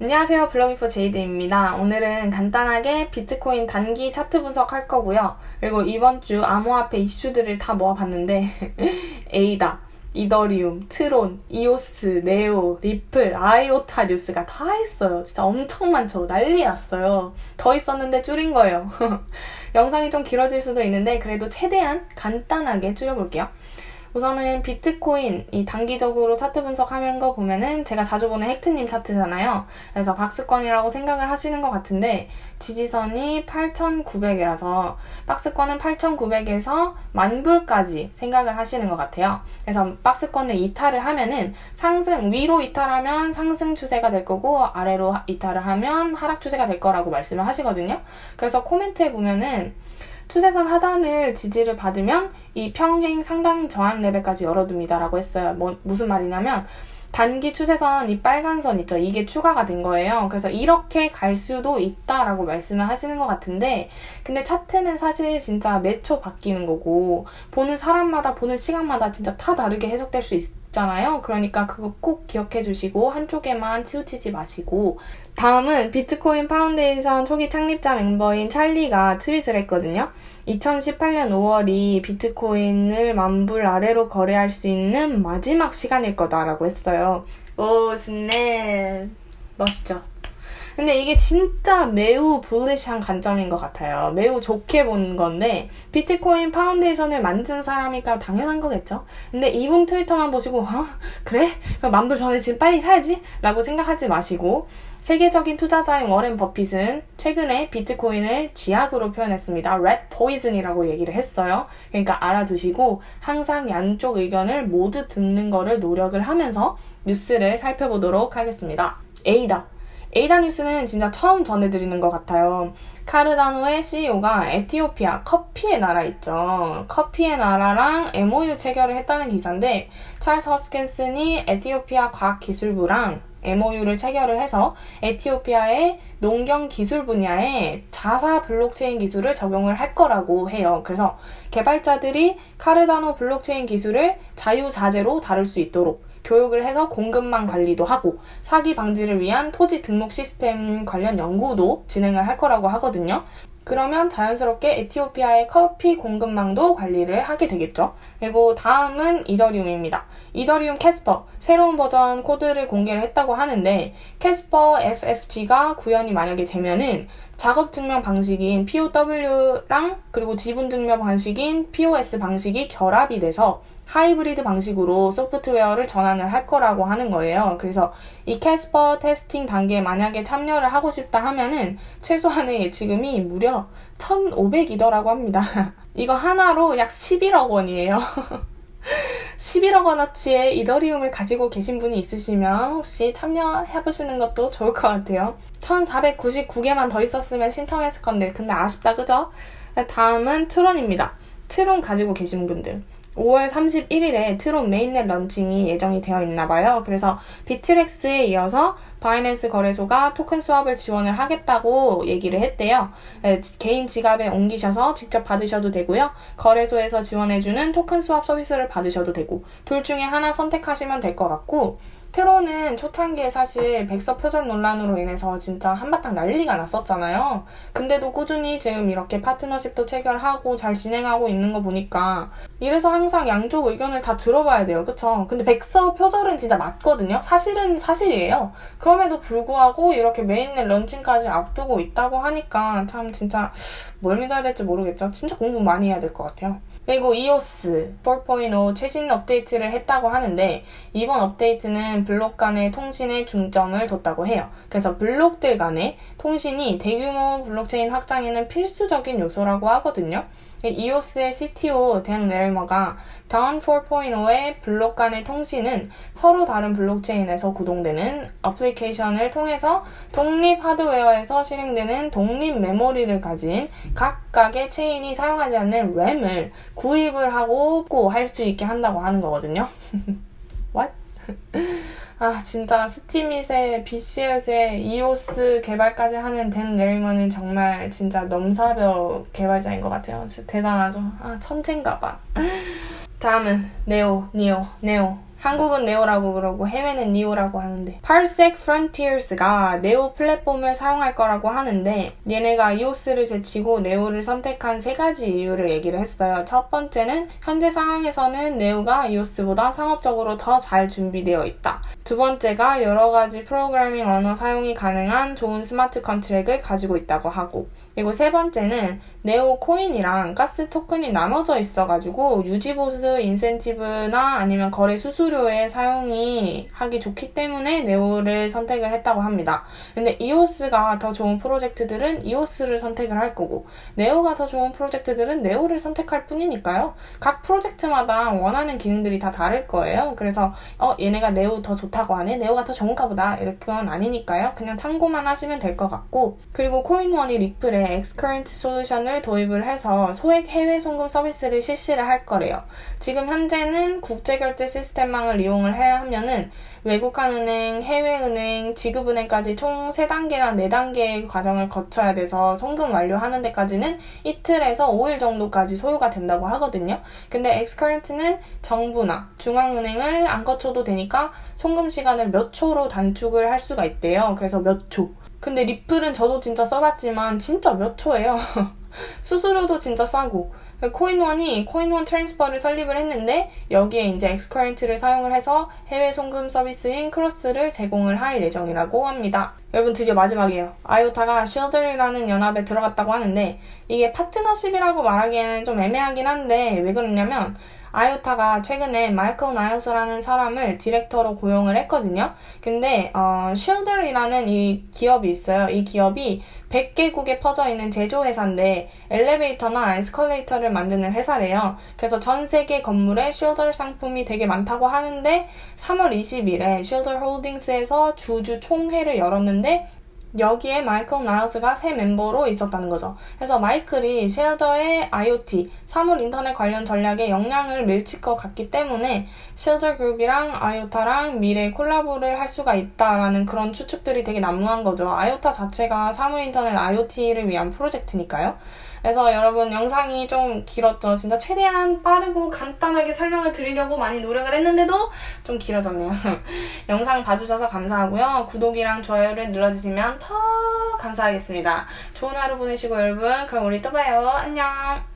안녕하세요. 블로깅포 제이드입니다. 오늘은 간단하게 비트코인 단기 차트 분석할 거고요. 그리고 이번 주 암호화폐 이슈들을 다 모아봤는데 에이다, 이더리움, 트론, 이오스, 네오, 리플, 아이오타 뉴스가 다 있어요. 진짜 엄청 많죠. 난리 났어요. 더 있었는데 줄인 거예요. 영상이 좀 길어질 수도 있는데 그래도 최대한 간단하게 줄여볼게요. 우선은 비트코인 이 단기적으로 차트 분석하는 거 보면은 제가 자주 보는 헥트님 차트잖아요. 그래서 박스권이라고 생각을 하시는 것 같은데 지지선이 8,900이라서 박스권은 8,900에서 만불까지 생각을 하시는 것 같아요. 그래서 박스권을 이탈을 하면은 상승 위로 이탈하면 상승 추세가 될 거고 아래로 이탈을 하면 하락 추세가 될 거라고 말씀을 하시거든요. 그래서 코멘트에 보면은 추세선 하단을 지지를 받으면 이 평행 상당 저항 레벨까지 열어둡니다 라고 했어요. 뭐 무슨 말이냐면 단기 추세선 이 빨간 선 있죠. 이게 추가가 된 거예요. 그래서 이렇게 갈 수도 있다라고 말씀을 하시는 것 같은데 근데 차트는 사실 진짜 몇초 바뀌는 거고 보는 사람마다 보는 시간마다 진짜 다 다르게 해석될 수 있어요. 있 잖아요. 그러니까 그거 꼭 기억해 주시고 한쪽에만 치우치지 마시고 다음은 비트코인 파운데이션 초기 창립자 멤버인 찰리가 트윗을 했거든요. 2018년 5월이 비트코인을 만불 아래로 거래할 수 있는 마지막 시간일 거다라고 했어요. Oh, snap. 멋있죠? 근데 이게 진짜 매우 bullish한 관점인 것 같아요. 매우 좋게 본 건데 비트코인 파운데이션을 만든 사람이니까 당연한 거겠죠. 근데 이분 트위터만 보시고 어? 그래? 만불 전에 지금 빨리 사야지? 라고 생각하지 마시고 세계적인 투자자인 워렌 버핏은 최근에 비트코인을 쥐약으로 표현했습니다. rat poison이라고 얘기를 했어요. 그러니까 알아두시고 항상 양쪽 의견을 모두 듣는 거를 노력을 하면서 뉴스를 살펴보도록 하겠습니다. 에이다. 에이다 뉴스는 진짜 처음 전해드리는 것 같아요. 카르다노의 CEO가 에티오피아 커피의 나라 있죠. 커피의 나라랑 MOU 체결을 했다는 기사인데 찰스 허스킨슨이 에티오피아 과학기술부랑 MOU를 체결을 해서 에티오피아의 농경 기술 분야에 자사 블록체인 기술을 적용을 할 거라고 해요. 그래서 개발자들이 카르다노 블록체인 기술을 자유자재로 다룰 수 있도록 교육을 해서 공급망 관리도 하고 사기 방지를 위한 토지 등록 시스템 관련 연구도 진행을 할 거라고 하거든요. 그러면 자연스럽게 에티오피아의 커피 공급망도 관리를 하게 되겠죠. 그리고 다음은 이더리움입니다. 이더리움 캐스퍼 새로운 버전 코드를 공개를 했다고 하는데 캐스퍼 FFG가 구현이 만약에 되면은 작업 증명 방식인 POW랑 그리고 지분 증명 방식인 POS 방식이 결합이 돼서 하이브리드 방식으로 소프트웨어를 전환을 할 거라고 하는 거예요. 그래서 이 캐스퍼 testing 단계에 만약에 참여를 하고 싶다 하면은 최소한의 예치금이 무려 1,500이더라고 합니다. 이거 하나로 약 11억 원이에요. 11억 원어치의 이더리움을 가지고 계신 분이 있으시면 혹시 참여해보시는 것도 좋을 것 같아요. 1499개만 더 있었으면 신청했을 건데 근데 아쉽다 그죠? 다음은 트론입니다. 트론 가지고 계신 분들. 5월 31일에 트론 mainnet 런칭이 예정이 되어 있나 봐요. 그래서 비트렉스에 이어서 바이낸스 거래소가 토큰 swap을 지원을 하겠다고 얘기를 했대요. 네, 개인 지갑에 옮기셔서 직접 받으셔도 되고요. 거래소에서 지원해주는 토큰 수합 서비스를 받으셔도 되고 둘 중에 하나 선택하시면 될 것 같고 트로는 초창기에 사실 백서 표절 논란으로 인해서 진짜 한바탕 난리가 났었잖아요. 근데도 꾸준히 지금 이렇게 파트너십도 체결하고 잘 진행하고 있는 거 보니까 이래서 항상 양쪽 의견을 다 들어봐야 돼요. 그쵸? 근데 백서 표절은 진짜 맞거든요. 사실은 사실이에요. 그럼에도 불구하고 이렇게 mainnet 런칭까지 앞두고 있다고 하니까 참 진짜 뭘 믿어야 될지 모르겠죠. 진짜 공부 많이 해야 될 것 같아요. 그리고 EOS 4.0 최신 업데이트를 했다고 하는데 이번 업데이트는 블록 간의 통신에 중점을 뒀다고 해요. 그래서 블록들 간의 통신이 대규모 블록체인 확장에는 필수적인 요소라고 하거든요. 이오스의 CTO 댄 레일머가 Dawn 4.0의 블록 간의 통신은 서로 다른 블록체인에서 구동되는 어플리케이션을 통해서 독립 하드웨어에서 실행되는 독립 메모리를 가진 각각의 체인이 사용하지 않는 램을 구입을 하고 할 수 있게 한다고 하는 거거든요. What? 아 진짜 스티밋의 BTS의 이오스 개발까지 하는 댄 레이먼은 정말 진짜 넘사벽 개발자인 것 같아요. 대단하죠. 아 천재인가 봐. 다음은 네오, 니오, 네오. 한국은 네오라고 그러고 해외는 니오라고 하는데 Parsec Frontiers가 네오 플랫폼을 사용할 거라고 하는데 얘네가 이오스를 제치고 네오를 선택한 세 가지 이유를 얘기를 했어요. 첫 번째는 현재 상황에서는 네오가 이오스보다 상업적으로 더 잘 준비되어 있다. 두 번째가 여러 가지 프로그래밍 언어 사용이 가능한 좋은 smart contract을 가지고 있다고 하고 그리고 세 번째는 네오 코인이랑 가스 토큰이 나눠져 있어가지고 유지보수 인센티브나 아니면 거래 수수료의 사용이 하기 좋기 때문에 네오를 선택을 했다고 합니다. 근데 이오스가 더 좋은 프로젝트들은 이오스를 선택을 할 거고 네오가 더 좋은 프로젝트들은 네오를 선택할 뿐이니까요. 각 프로젝트마다 원하는 기능들이 다 다를 거예요. 그래서 어 얘네가 네오 더 좋다고 하네 네오가 더 좋은가 보다 이렇게 건 아니니까요. 그냥 참고만 하시면 될 것 같고 그리고 코인원이 리플에 xCurrent 솔루션을 도입을 해서 소액 해외 송금 서비스를 실시를 할 거래요. 지금 현재는 국제결제 시스템망을 이용을 해야 하면은 외국환은행, 해외은행, 지급은행까지 총 3단계나 4단계의 과정을 거쳐야 돼서 송금 완료하는 데까지는 이틀에서 5일 정도까지 소요가 된다고 하거든요. 근데 xCurrent는 정부나 중앙은행을 안 거쳐도 되니까 송금 시간을 몇 초로 단축을 할 수가 있대요. 그래서 몇 초. 근데 리플은 저도 진짜 써봤지만 진짜 몇 초예요. 수수료도 진짜 싸고 코인원이 코인원 트랜스퍼를 설립을 했는데 여기에 이제 xCurrent를 사용을 해서 해외 송금 서비스인 크로스를 제공을 할 예정이라고 합니다. 여러분 드디어 마지막이에요. 아이오타가 쉰들러라는 연합에 들어갔다고 하는데 이게 파트너십이라고 말하기에는 좀 애매하긴 한데 왜 그러냐면 아이오타가 최근에 마이클 나이어스라는 사람을 디렉터로 고용을 했거든요. 근데 어, 쉰들러라는 이 기업이 있어요. 이 기업이 100개국에 퍼져 있는 제조회사인데 엘리베이터나 에스컬레이터를 만드는 회사래요. 그래서 전 세계 건물에 쉰들러 상품이 되게 많다고 하는데 3월 20일에 쉰들러 홀딩스에서 주주 총회를 열었는데 여기에 마이클 나우스가 새 멤버로 있었다는 거죠. 그래서 마이클이 쉘더의 IoT, 사물 인터넷 관련 전략에 영향을 미칠 것 같기 때문에 쉘더 그룹이랑 아이오타랑 미래 콜라보를 할 수가 있다라는 그런 추측들이 되게 난무한 거죠. 아이오타 자체가 사물 인터넷 IoT를 위한 프로젝트니까요. 그래서 여러분 영상이 좀 길었죠. 진짜 최대한 빠르고 간단하게 설명을 드리려고 많이 노력을 했는데도 좀 길어졌네요. 영상 봐주셔서 감사하고요. 구독이랑 좋아요를 눌러주시면 더 감사하겠습니다. 좋은 하루 보내시고 여러분 그럼 우리 또 봐요. 안녕.